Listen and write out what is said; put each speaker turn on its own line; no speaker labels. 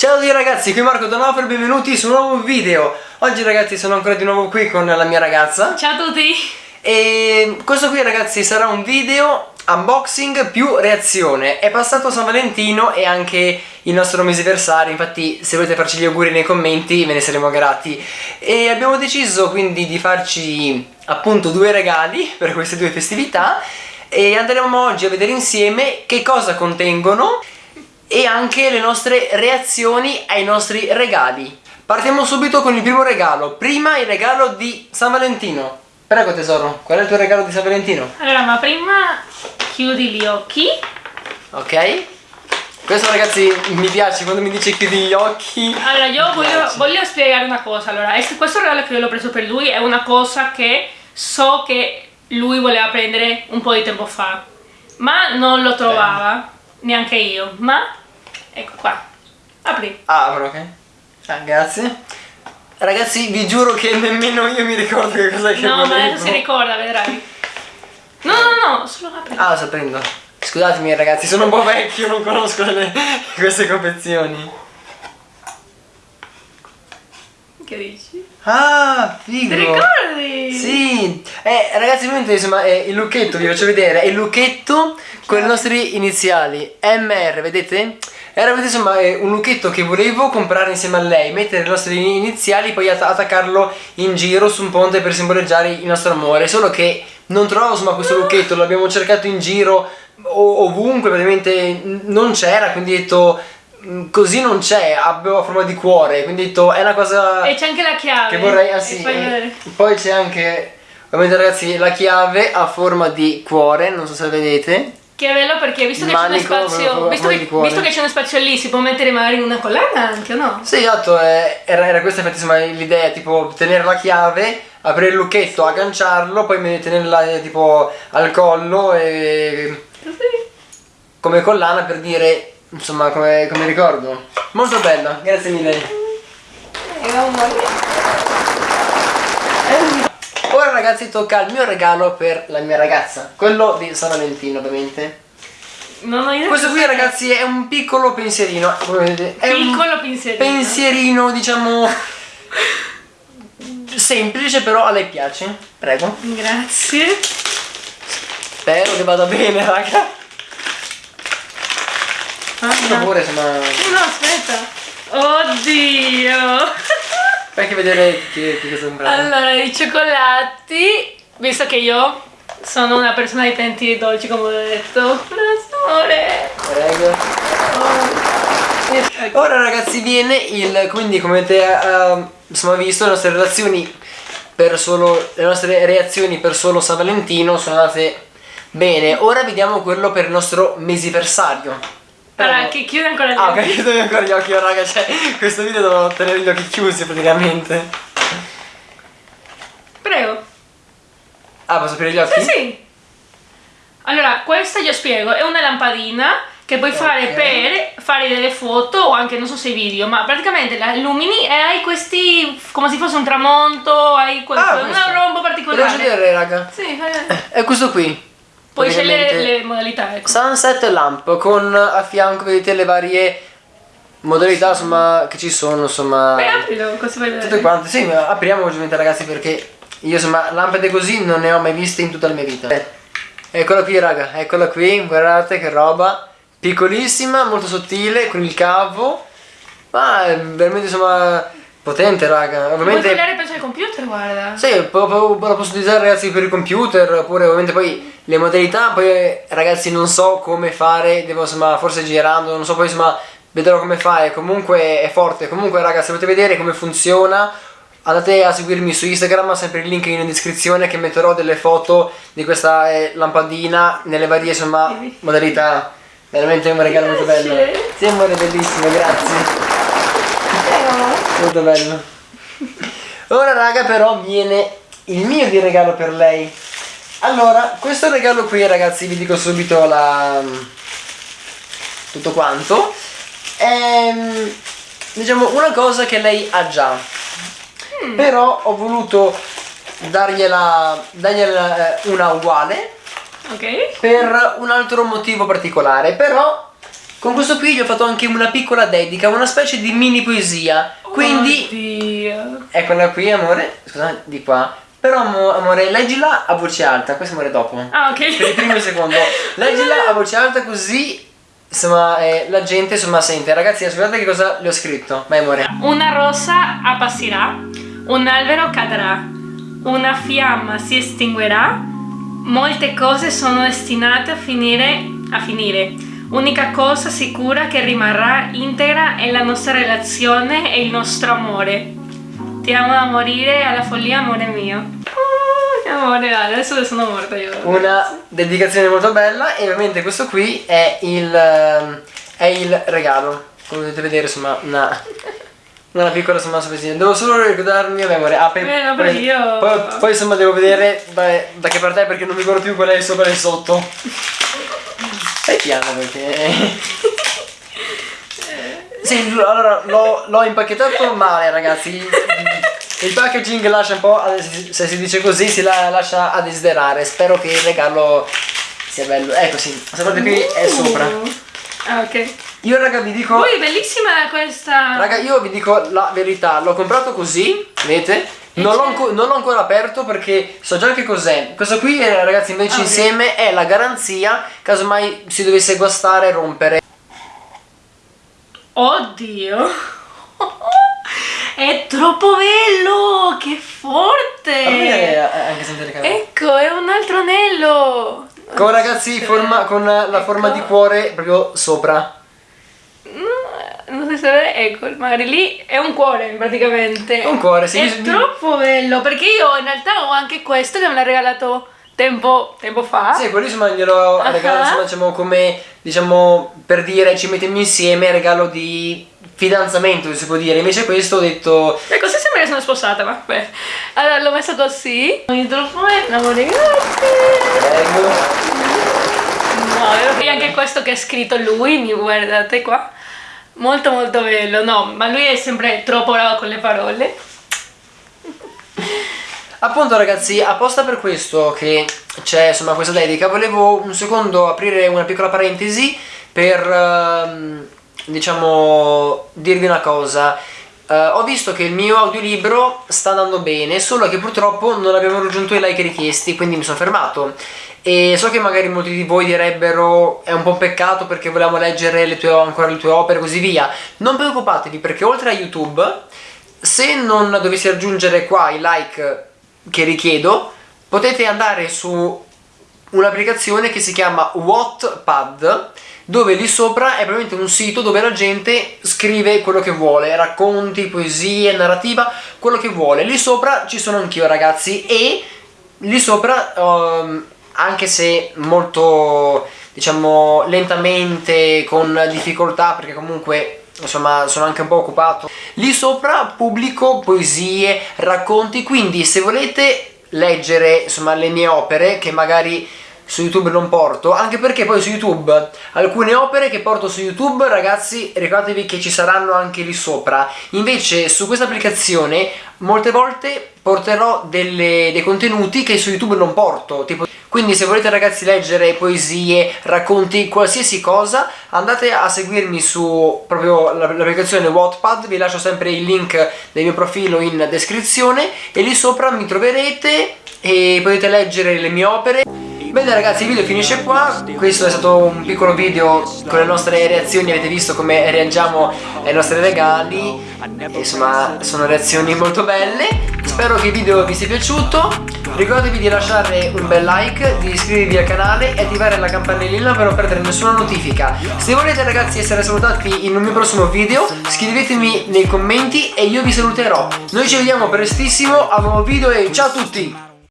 Ciao a tutti ragazzi, qui Marco Donofrio, benvenuti su un nuovo video. Oggi ragazzi sono ancora di nuovo qui con la mia ragazza.
Ciao a tutti.
E questo qui ragazzi sarà un video unboxing più reazione. È passato San Valentino e anche il nostro mesiversario Infatti se volete farci gli auguri nei commenti ve ne saremo grati. E abbiamo deciso quindi di farci appunto due regali per queste due festività. E andremo oggi a vedere insieme che cosa contengono e anche le nostre reazioni ai nostri regali. Partiamo subito con il primo regalo. Prima il regalo di San Valentino. Prego tesoro, qual è il tuo regalo di San Valentino?
Allora, ma prima chiudi gli occhi.
Ok. Questo ragazzi mi piace quando mi dice chiudi gli occhi.
Allora, io voglio, voglio, spiegare una cosa. Allora, questo regalo che io l'ho preso per lui è una cosa che so che lui voleva prendere un po' di tempo fa. Ma non lo trovava, neanche io. Ma Ecco qua. Apri.
Ah, apro, ok. Ah, grazie. Ragazzi, vi giuro che nemmeno io mi ricordo che cosa che
No, volevo. ma adesso si ricorda, vedrai. No, no, no, solo apri.
Ah, lo sto aprendo. Scusatemi ragazzi, sono un po' vecchio, non conosco le, queste confezioni.
Che dici?
Ah, figo!
Ti ricordi?
Sì! Eh, ragazzi, ovviamente insomma, è il lucchetto, vi faccio vedere, è il lucchetto con i nostri iniziali. MR, vedete? Era insomma un lucchetto che volevo comprare insieme a lei, mettere le nostre iniziali, poi attaccarlo in giro su un ponte per simboleggiare il nostro amore. Solo che non trovavo insomma questo lucchetto, l'abbiamo cercato in giro ovunque, praticamente non c'era, quindi ho detto mm, così non c'è, avevo forma di cuore, quindi ho detto è una cosa...
E c'è anche la chiave.
Che vorrei, ah sì, poi c'è anche, ovviamente ragazzi, la chiave a forma di cuore, non so se la vedete.
Che bello perché visto che c'è uno spazio, visto che, visto che c'è uno spazio lì, si può mettere magari una collana anche, o no?
Sì, esatto, eh, era, era questa infatti l'idea, tipo tenere la chiave, aprire il lucchetto, agganciarlo, poi tenerla eh, tipo al collo e... Come collana per dire, insomma, come, come ricordo. Molto bella, grazie mille.
E
Ora ragazzi tocca il mio regalo per la mia ragazza, quello di San Valentino ovviamente.
Non ho idea.
Questo qui ragazzi è un piccolo pensierino. È
piccolo pensierino.
Pensierino diciamo semplice però a lei piace. Prego.
Grazie.
Spero che vada bene raga.
Ah, no.
Pure, insomma...
No, aspetta. Oddio.
Fai anche vedere che, che cosa sembra.
Allora, i cioccolati, visto che io sono una persona di tanti dolci, come ho detto. Amore.
Prego. Oh. Ora ragazzi viene il, quindi come avete uh, insomma, visto le nostre relazioni per solo, le nostre reazioni per solo San Valentino sono andate bene. Ora vediamo quello per il nostro mesiversario.
Allora, che chiude ancora gli
ah,
occhi.
Ah, ok, chiude ancora gli occhi, raga, cioè, questo video devo tenere gli occhi chiusi praticamente.
Prego.
Ah, posso aprire gli occhi?
Sì, sì. Allora, questa io spiego, è una lampadina che puoi okay. fare per fare delle foto o anche, non so se video, ma praticamente la illumini e hai questi, come se fosse un tramonto, hai questo, ah, una rombo particolare.
Devo vedere, raga.
Sì, fai
È questo qui.
Puoi scegliere le modalità, ecco.
Sunset Lamp con a fianco vedete le varie modalità insomma che ci sono insomma.
Beh aprilo così vai vedere.
Tutte quante, sì, apriamo ovviamente ragazzi perché io insomma lampade così non ne ho mai viste in tutta la mia vita. Eh, eccola qui raga, eccola qui, guardate che roba. Piccolissima, molto sottile, con il cavo. Ma è veramente insomma Potente raga, ovviamente...
Computer, guarda.
Sì, la posso utilizzare ragazzi per il computer, oppure ovviamente poi le modalità, poi ragazzi non so come fare, devo insomma forse girando, non so poi insomma vedrò come fare, comunque è forte, comunque ragazzi se volete vedere come funziona andate a seguirmi su Instagram, sempre il link in descrizione che metterò delle foto di questa eh, lampadina nelle varie insomma modalità, veramente un regalo molto bello. Sì amore bellissimo, grazie. Molto bello ora raga però viene il mio di regalo per lei. Allora questo regalo qui ragazzi vi dico subito la tutto quanto. È diciamo una cosa che lei ha già. Mm. però ho voluto dargliela, dargliela eh, una uguale.
Ok.
Per un altro motivo particolare. Però con questo qui gli ho fatto anche una piccola dedica, una specie di mini poesia. Quindi,
Oddio.
eccola qui, amore. Scusa, di qua. Però, amo- amore, leggila a voce alta. Questo amore dopo.
Ah,
Per il
ok.
primo e il secondo. Leggila a voce alta così. Insomma, eh, la gente insomma sente. Ragazzi, ascoltate che cosa le ho scritto. Vai, amore.
Una rosa appassirà, un albero cadrà, una fiamma si estinguerà, molte cose sono destinate a finire, a finire. Unica cosa sicura che rimarrà integra è la nostra relazione e il nostro amore. Ti amo da morire alla follia, amore mio. Ah, amore, adesso sono morta io.
Una dedicazione molto bella. E ovviamente questo qui è il, ehm, è il regalo. Come potete vedere, insomma, una, una piccola insomma sorpresina. Devo solo ricordarmi, vabbè, amore. Ah, poi,
Eh, no,
poi-
io-
poi, poi, insomma devo vedere da, da che parte è perché non mi ricordo più qual è il sopra e il sotto. Piano perché. Sì, allora l'ho, impacchettato male, ragazzi. Il packaging lascia un po', se si dice così, si la- lascia a desiderare. Spero che il regalo sia bello. Ecco sì, sapete qui è sopra.
Ah, ok.
Io raga vi dico,
Poi bellissima questa.
raga io vi dico la verità, l'ho comprato così, vedete? Non l'ho, non l'ho ancora aperto perché so già che cos'è. Questo qui, eh, ragazzi, invece
Ah, ok.
insieme è la garanzia, casomai si dovesse guastare e rompere.
Oddio. È troppo bello, che forte.
È-.
Ecco, è un altro anello.
Con ragazzi forma, con la forma
Ecco.
di cuore proprio sopra.
Vedere, ecco, magari lì è un cuore praticamente.
È un cuore, sì,
È
bis-
troppo bello, perché io in realtà ho anche questo che me l'ha regalato tempo, tempo fa.
Sì, quello insomma glielo
Ah.
regalo insomma diciamo come diciamo per dire ci mettiamo insieme regalo di fidanzamento si può dire invece questo ho detto
Ecco, se sembra che sono sposata, ma beh. Allora l'ho messo così. Ogni troppo bello, amore, grazie.
prego
No, e anche questo che ha scritto lui, mi guardate qua. Molto molto bello, no, ma lui è sempre troppo bravo con le parole.
appunto ragazzi apposta per questo che c'è insomma questa dedica. Volevo un secondo aprire una piccola parentesi per ehm, diciamo dirvi una cosa Eh, ho visto che il mio audiolibro sta andando bene, solo che purtroppo non abbiamo raggiunto i like richiesti, quindi mi sono fermato. E so che magari molti di voi direbbero è un po' un peccato perché volevamo leggere le tue, ancora le tue opere e così via. Non preoccupatevi perché oltre a YouTube, se non dovessi raggiungere qua i like che richiedo, potete andare su un'applicazione che si chiama Wattpad dove lì sopra è probabilmente un sito dove la gente scrive quello che vuole, racconti, poesie, narrativa, quello che vuole. Lì sopra ci sono anch'io ragazzi e lì sopra ehm, anche se molto diciamo lentamente con difficoltà perché comunque insomma sono anche un po' occupato lì sopra pubblico poesie racconti quindi se volete leggere insomma le mie opere che magari su YouTube non porto anche perché poi su YouTube alcune opere che porto su YouTube ragazzi ricordatevi che ci saranno anche lì sopra invece su questa applicazione molte volte porterò delle- dei contenuti che su YouTube non porto tipo quindi se volete ragazzi leggere poesie, racconti, qualsiasi cosa, andate a seguirmi su proprio la- l'applicazione Wattpad, vi lascio sempre il link del mio profilo in descrizione e lì sopra mi troverete e potete leggere le mie opere. Bene ragazzi il video finisce qua, questo è stato un piccolo video con le nostre reazioni, avete visto come reagiamo ai nostri regali, insomma sono reazioni molto belle, spero che il video vi sia piaciuto, ricordatevi di lasciare un bel like, di iscrivervi al canale e attivare la campanellina per non perdere nessuna notifica. Se volete ragazzi essere salutati in un mio prossimo video, scrivetemi nei commenti e io vi saluterò. Noi ci vediamo prestissimo a un nuovo video e ciao a tutti!